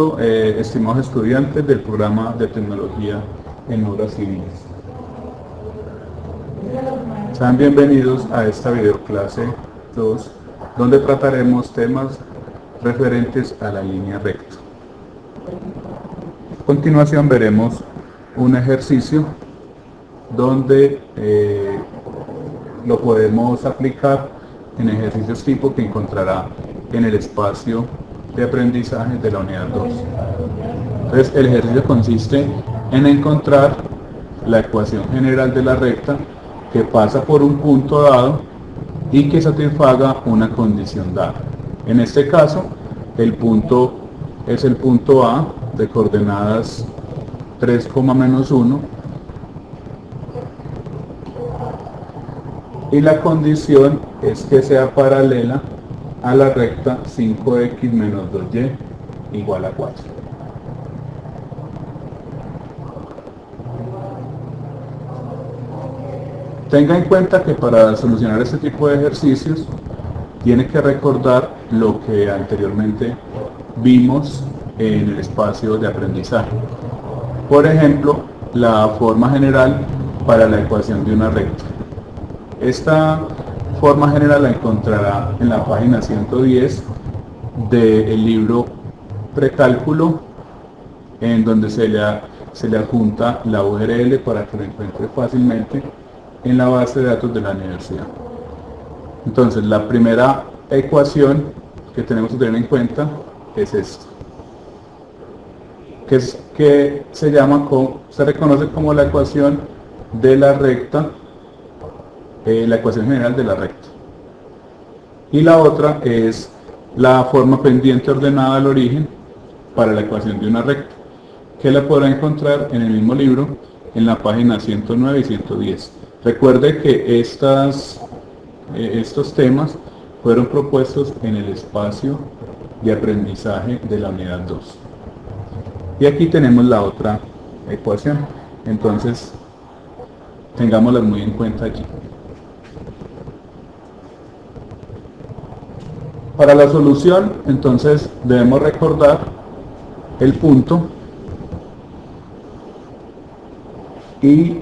Eh, estimados estudiantes del programa de tecnología en obras civiles. Sean bienvenidos a esta videoclase 2 donde trataremos temas referentes a la línea recta. A continuación veremos un ejercicio donde eh, lo podemos aplicar en ejercicios tipo que encontrará en el espacio de aprendizaje de la unidad 2. Entonces el ejercicio consiste en encontrar la ecuación general de la recta que pasa por un punto dado y que satisfaga una condición dada. En este caso, el punto es el punto A de coordenadas 3, menos 1 y la condición es que sea paralela a la recta 5x menos 2y igual a 4. Tenga en cuenta que para solucionar este tipo de ejercicios tiene que recordar lo que anteriormente vimos en el espacio de aprendizaje. Por ejemplo, la forma general para la ecuación de una recta. Esta forma general la encontrará en la página 110 del libro Precálculo, en donde se le, se le adjunta la URL para que lo encuentre fácilmente en la base de datos de la universidad. Entonces, la primera ecuación que tenemos que tener en cuenta es esta, que, es, que se llama, se reconoce como la ecuación de la recta eh, la ecuación general de la recta. Y la otra es la forma pendiente ordenada al origen para la ecuación de una recta, que la podrá encontrar en el mismo libro en la página 109 y 110. Recuerde que estas, eh, estos temas fueron propuestos en el espacio de aprendizaje de la unidad 2. Y aquí tenemos la otra ecuación. Entonces, tengámoslas muy en cuenta allí. Para la solución, entonces, debemos recordar el punto y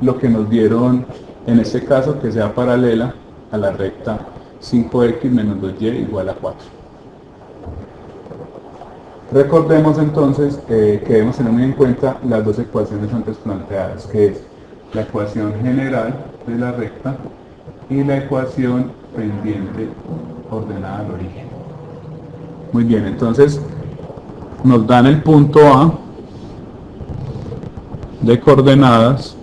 lo que nos dieron en este caso que sea paralela a la recta 5x menos 2y igual a 4. Recordemos entonces eh, que debemos tener muy en cuenta las dos ecuaciones antes planteadas, que es la ecuación general de la recta y la ecuación pendiente ordenada al origen. Muy bien, entonces nos dan el punto A de coordenadas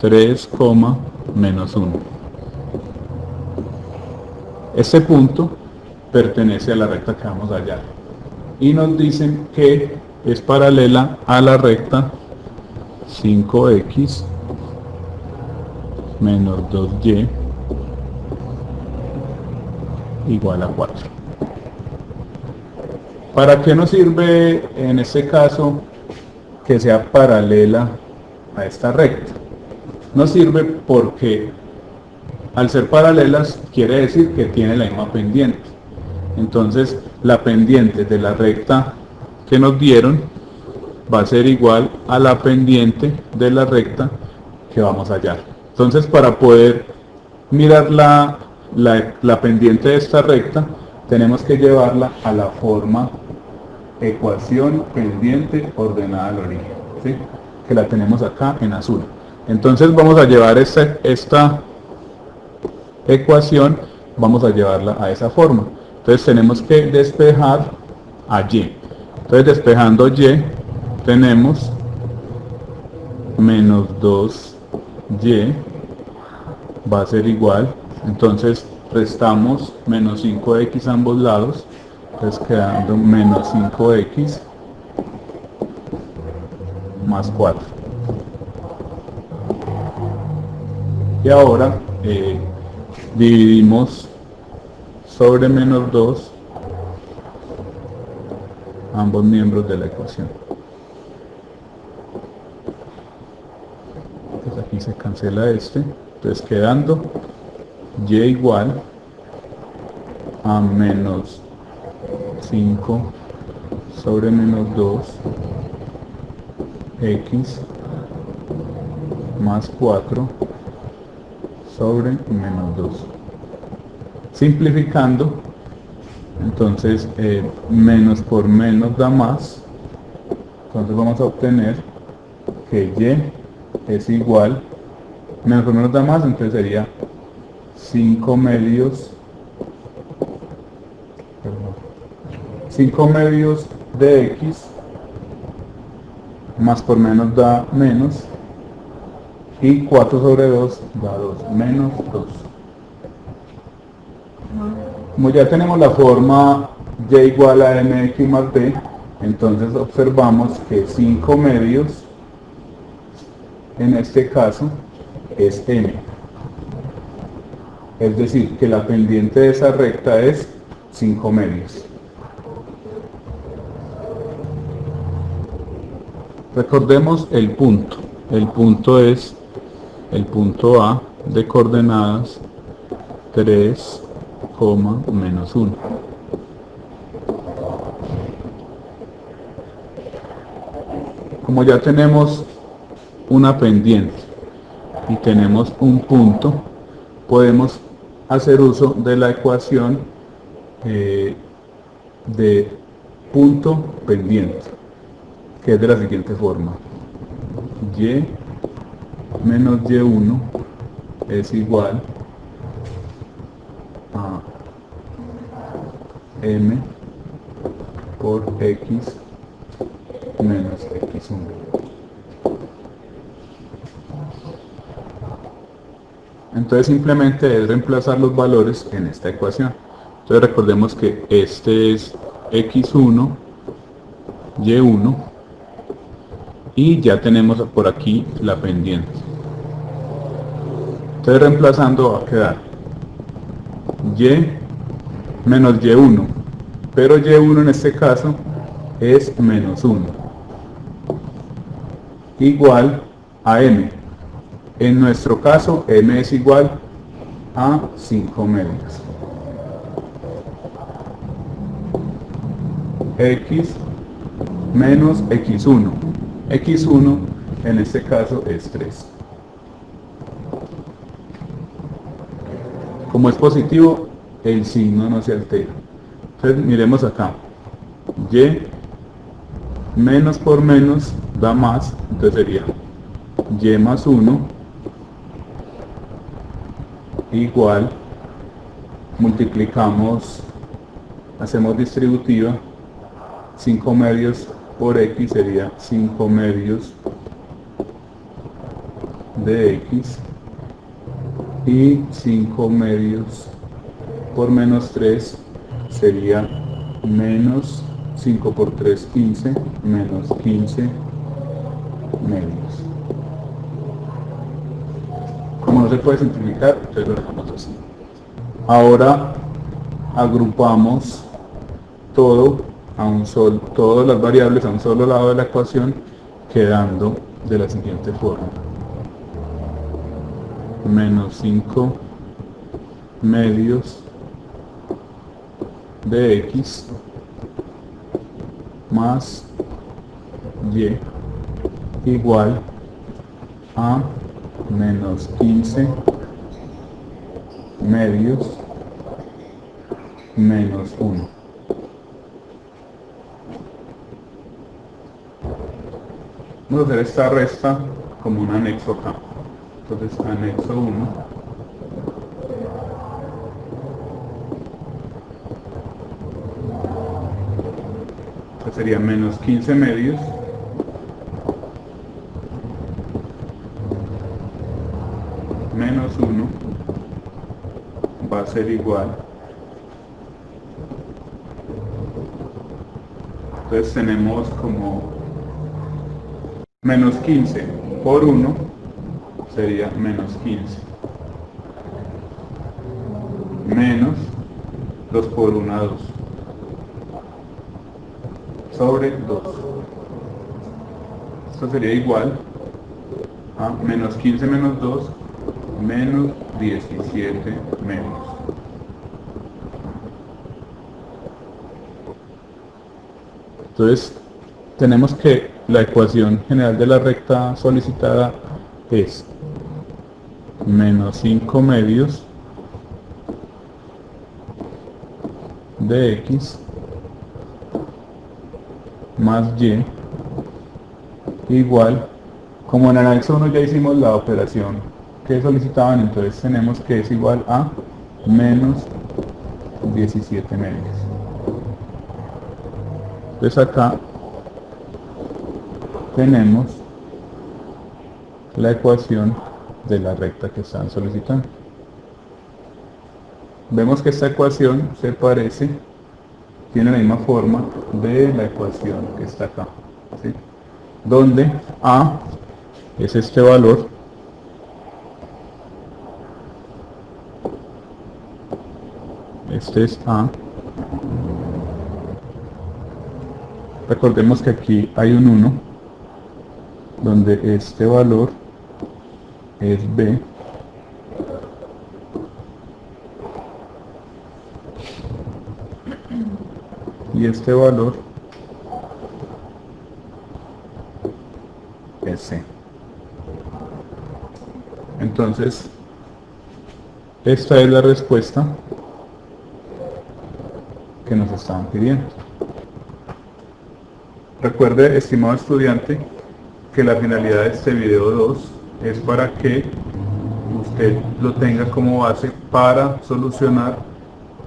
3, menos 1. Este punto pertenece a la recta que vamos a hallar. Y nos dicen que es paralela a la recta 5x menos 2y igual a 4. ¿Para qué nos sirve en este caso que sea paralela a esta recta? Nos sirve porque al ser paralelas quiere decir que tiene la misma pendiente. Entonces la pendiente de la recta que nos dieron va a ser igual a la pendiente de la recta que vamos a hallar. Entonces para poder mirar la, la, pendiente de esta recta, tenemos que llevarla a la forma ecuación pendiente ordenada al origen, que la tenemos acá en azul. Entonces vamos a llevar esta, esta ecuación, vamos a llevarla a esa forma. Entonces tenemos que despejar a y. Entonces despejando y, tenemos menos 2y va a ser igual. Entonces restamos menos 5x a ambos lados entonces quedando menos 5x más 4 y ahora eh, dividimos sobre menos 2 ambos miembros de la ecuación. Entonces aquí se cancela este entonces quedando y igual a menos 5 sobre menos 2 x más 4 sobre menos 2 simplificando entonces eh, menos por menos da más. Entonces vamos a obtener que y es igual menos por menos da más entonces sería 5 medios 5 medios de x más por menos da menos y 4 sobre 2 da 2 menos 2 como ya tenemos la forma y igual a mx más b entonces observamos que 5 medios en este caso es m es decir que la pendiente de esa recta es 5 medios Recordemos el punto. El punto es el punto A de coordenadas 3, menos 1. Como ya tenemos una pendiente y tenemos un punto, podemos hacer uso de la ecuación eh, de punto pendiente que es de la siguiente forma. Y menos Y1 es igual a M por X menos X1. Entonces simplemente es reemplazar los valores en esta ecuación. Entonces recordemos que este es X1, Y1 y ya tenemos por aquí la pendiente entonces reemplazando va a quedar y menos y1 pero y1 en este caso es menos 1 igual a m en nuestro caso m es igual a 5 medios x menos x1 x1 en este caso es 3 como es positivo el signo no se altera. Entonces miremos acá. Y menos por menos da más entonces sería y más 1 igual multiplicamos hacemos distributiva 5 medios por x sería 5 medios de x y 5 medios por menos 3 sería menos 5 por 3 15 menos 15 medios como se puede simplificar entonces lo dejamos así ahora agrupamos todo a un solo, todas las variables a un solo lado de la ecuación, quedando de la siguiente forma. Menos 5 medios de x más y igual a menos 15 medios menos 1. Vamos a hacer esta resta como un anexo acá. Entonces, anexo 1. sería menos 15 medios. Menos 1 va a ser igual. Entonces tenemos como menos 15 por 1 sería menos 15 menos 2 por 1 2 sobre 2 esto sería igual a menos 15 menos 2 menos 17 menos Entonces, tenemos que la ecuación general de la recta solicitada es menos 5 medios de x más y igual como en el anexo 1 ya hicimos la operación que solicitaban entonces tenemos que es igual a menos 17 medios entonces acá tenemos la ecuación de la recta que están solicitando. Vemos que esta ecuación se parece tiene la misma forma de la ecuación que está acá donde a es este valor este es a recordemos que aquí hay un 1 donde este valor es b y este valor es C. Entonces, esta es la respuesta que nos estaban pidiendo. Recuerde, estimado estudiante, que la finalidad de este video 2 es para que usted lo tenga como base para solucionar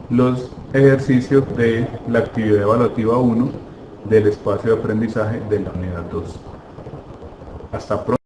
los ejercicios de la actividad evaluativa 1 del espacio de aprendizaje de la unidad 2. Hasta pronto.